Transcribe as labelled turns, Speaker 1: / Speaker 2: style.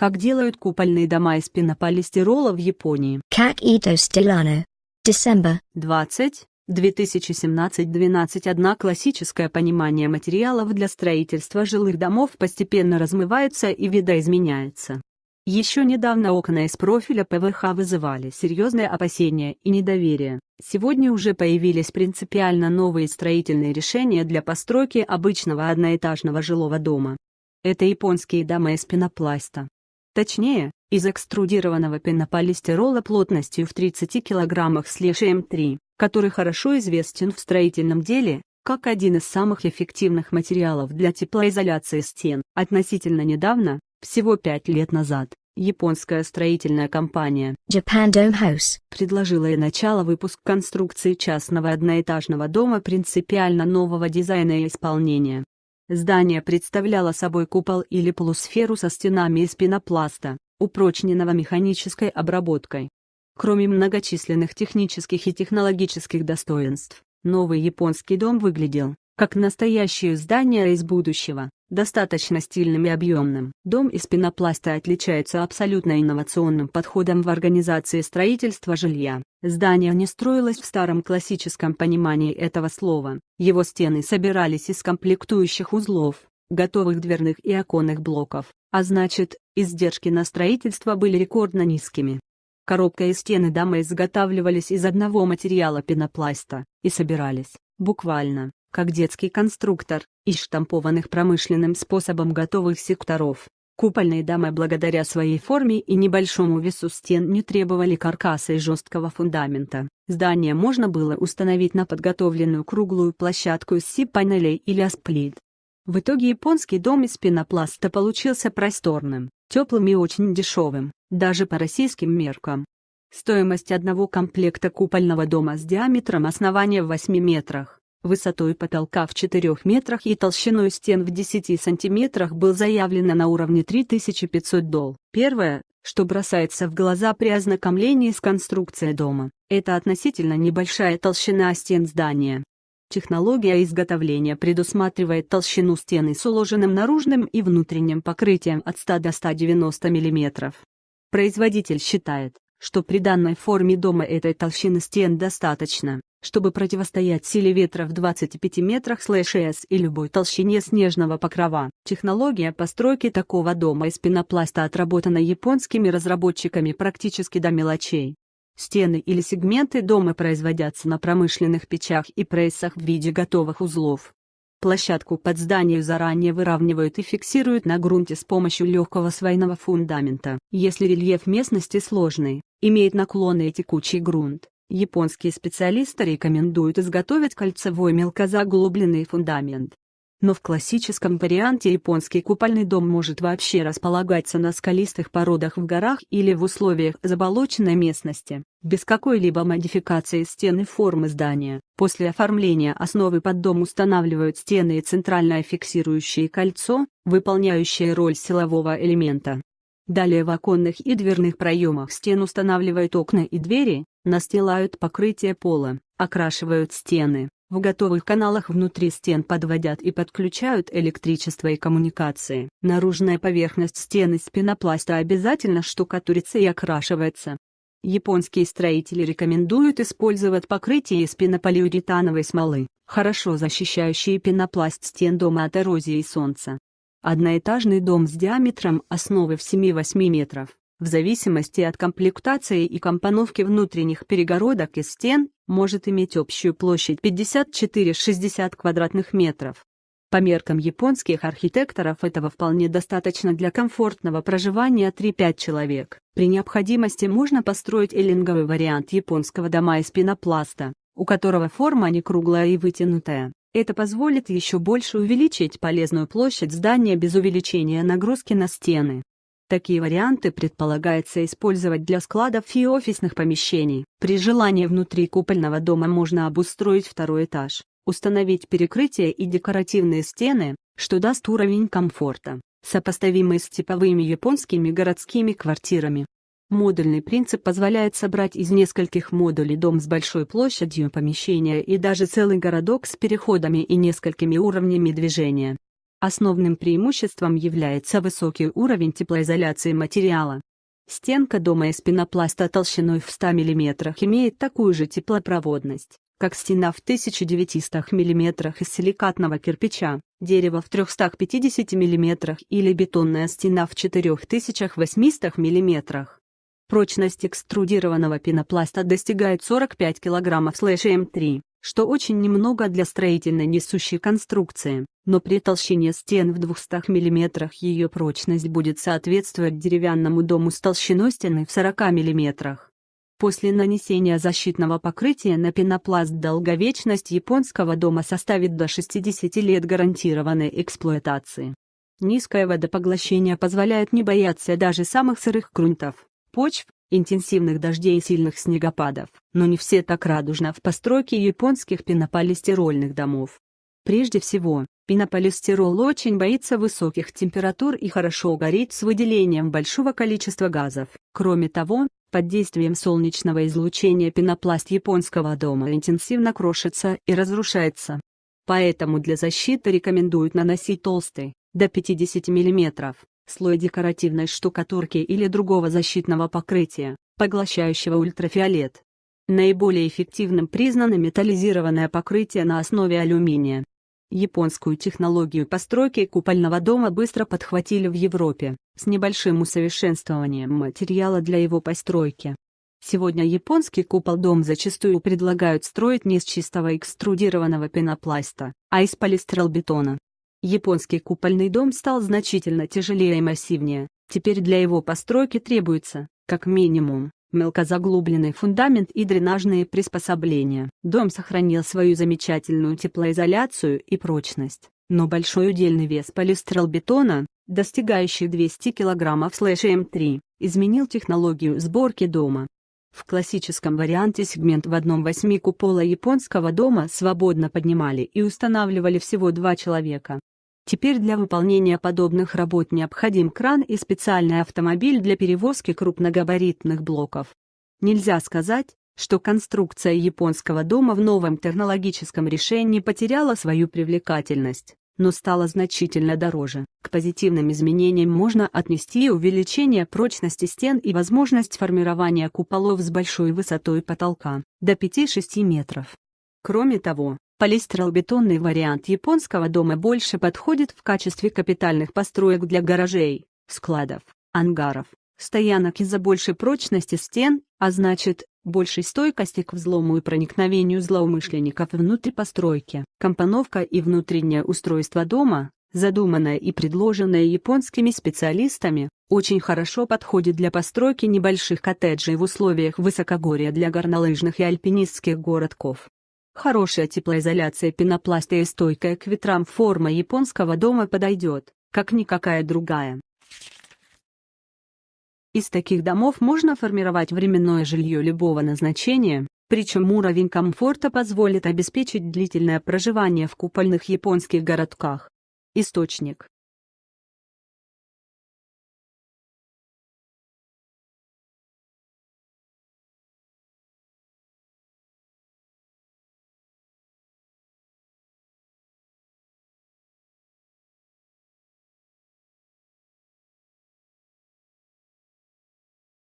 Speaker 1: Как делают купольные дома из пенополистирола в Японии.
Speaker 2: Как Ito Stilano. December.
Speaker 1: 20. 2017-12 Одна классическое понимание материалов для строительства жилых домов постепенно размывается и видоизменяется. Еще недавно окна из профиля ПВХ вызывали серьезные опасения и недоверие. Сегодня уже появились принципиально новые строительные решения для постройки обычного одноэтажного жилого дома. Это японские дома из пенопласта. Точнее, из экструдированного пенополистирола плотностью в 30 кг с лишаем 3, который хорошо известен в строительном деле, как один из самых эффективных материалов для теплоизоляции стен. Относительно недавно, всего пять лет назад, японская строительная компания
Speaker 2: Japan Dome House
Speaker 1: предложила и начало выпуск конструкции частного одноэтажного дома принципиально нового дизайна и исполнения. Здание представляло собой купол или полусферу со стенами из пенопласта, упрочненного механической обработкой. Кроме многочисленных технических и технологических достоинств, новый японский дом выглядел, как настоящее здание из будущего, достаточно стильным и объемным. Дом из пенопласта отличается абсолютно инновационным подходом в организации строительства жилья. Здание не строилось в старом классическом понимании этого слова. Его стены собирались из комплектующих узлов, готовых дверных и оконных блоков, а значит, издержки на строительство были рекордно низкими. Коробка и стены дома изготавливались из одного материала пенопласта и собирались, буквально, как детский конструктор, из штампованных промышленным способом готовых секторов. Купольные дома благодаря своей форме и небольшому весу стен не требовали каркаса и жесткого фундамента. Здание можно было установить на подготовленную круглую площадку из си-панелей или асплит. В итоге японский дом из пенопласта получился просторным, теплым и очень дешевым, даже по российским меркам. Стоимость одного комплекта купольного дома с диаметром основания в 8 метрах высотой потолка в 4 метрах и толщиной стен в 10 сантиметрах был заявлено на уровне 3500 дол. Первое, что бросается в глаза при ознакомлении с конструкцией дома, это относительно небольшая толщина стен здания. Технология изготовления предусматривает толщину стены с уложенным наружным и внутренним покрытием от 100 до 190 мм. Производитель считает, что при данной форме дома этой толщины стен достаточно, чтобы противостоять силе ветра в 25 метрах слэш с и любой толщине снежного покрова. Технология постройки такого дома из пенопласта отработана японскими разработчиками практически до мелочей. Стены или сегменты дома производятся на промышленных печах и прессах в виде готовых узлов. Площадку под зданием заранее выравнивают и фиксируют на грунте с помощью легкого свайного фундамента. Если рельеф местности сложный, имеет наклонный и текучий грунт, Японские специалисты рекомендуют изготовить кольцевой мелкозаглубленный фундамент. Но в классическом варианте японский купольный дом может вообще располагаться на скалистых породах в горах или в условиях заболоченной местности, без какой-либо модификации стены формы здания. После оформления основы под дом устанавливают стены и центральное фиксирующее кольцо, выполняющее роль силового элемента. Далее в оконных и дверных проемах стен устанавливают окна и двери, настилают покрытие пола, окрашивают стены, в готовых каналах внутри стен подводят и подключают электричество и коммуникации. Наружная поверхность стены из пенопласта обязательно штукатурится и окрашивается. Японские строители рекомендуют использовать покрытие из пенополиуретановой смолы, хорошо защищающие пенопласт стен дома от эрозии и солнца. Одноэтажный дом с диаметром основы в 7-8 метров, в зависимости от комплектации и компоновки внутренних перегородок и стен, может иметь общую площадь 54-60 квадратных метров. По меркам японских архитекторов этого вполне достаточно для комфортного проживания 3-5 человек. При необходимости можно построить эллинговый вариант японского дома из пенопласта, у которого форма не круглая и вытянутая. Это позволит еще больше увеличить полезную площадь здания без увеличения нагрузки на стены. Такие варианты предполагается использовать для складов и офисных помещений. При желании внутри купольного дома можно обустроить второй этаж, установить перекрытие и декоративные стены, что даст уровень комфорта, сопоставимый с типовыми японскими городскими квартирами. Модульный принцип позволяет собрать из нескольких модулей дом с большой площадью помещения и даже целый городок с переходами и несколькими уровнями движения. Основным преимуществом является высокий уровень теплоизоляции материала. Стенка дома из пенопласта толщиной в 100 мм имеет такую же теплопроводность, как стена в 1900 мм из силикатного кирпича, дерево в 350 мм или бетонная стена в 4800 мм. Прочность экструдированного пенопласта достигает 45 кг М3, что очень немного для строительной несущей конструкции, но при толщине стен в 200 мм ее прочность будет соответствовать деревянному дому с толщиной стены в 40 мм. После нанесения защитного покрытия на пенопласт долговечность японского дома составит до 60 лет гарантированной эксплуатации. Низкое водопоглощение позволяет не бояться даже самых сырых грунтов, почв, интенсивных дождей и сильных снегопадов, но не все так радужно в постройке японских пенополистирольных домов. Прежде всего, пенополистирол очень боится высоких температур и хорошо горит с выделением большого количества газов. Кроме того, под действием солнечного излучения пенопласт японского дома интенсивно крошится и разрушается. Поэтому для защиты рекомендуют наносить толстый, до 50 мм, слой декоративной штукатурки или другого защитного покрытия, поглощающего ультрафиолет. Наиболее эффективным признано металлизированное покрытие на основе алюминия. Японскую технологию постройки купольного дома быстро подхватили в Европе, с небольшим усовершенствованием материала для его постройки. Сегодня японский купол-дом зачастую предлагают строить не из чистого экструдированного пенопласта, а из полистиролбетона. Японский купольный дом стал значительно тяжелее и массивнее, теперь для его постройки требуется, как минимум, мелкозаглубленный фундамент и дренажные приспособления. Дом сохранил свою замечательную теплоизоляцию и прочность, но большой удельный вес полистиролбетона, достигающий 200 кг М3, изменил технологию сборки дома. В классическом варианте сегмент в одном восьми купола японского дома свободно поднимали и устанавливали всего два человека. Теперь для выполнения подобных работ необходим кран и специальный автомобиль для перевозки крупногабаритных блоков. Нельзя сказать, что конструкция японского дома в новом технологическом решении потеряла свою привлекательность, но стала значительно дороже. К позитивным изменениям можно отнести увеличение прочности стен и возможность формирования куполов с большой высотой потолка, до 5-6 метров. Кроме того, Полистиролбетонный вариант японского дома больше подходит в качестве капитальных построек для гаражей, складов, ангаров, стоянок из-за большей прочности стен, а значит, большей стойкости к взлому и проникновению злоумышленников внутрь постройки. Компоновка и внутреннее устройство дома, задуманное и предложенное японскими специалистами, очень хорошо подходит для постройки небольших коттеджей в условиях высокогорья для горнолыжных и альпинистских городков. Хорошая теплоизоляция пенопласта и стойкая к ветрам форма японского дома подойдет, как никакая другая. Из таких домов можно формировать временное жилье любого назначения, причем уровень комфорта позволит обеспечить длительное проживание в купольных японских городках. Источник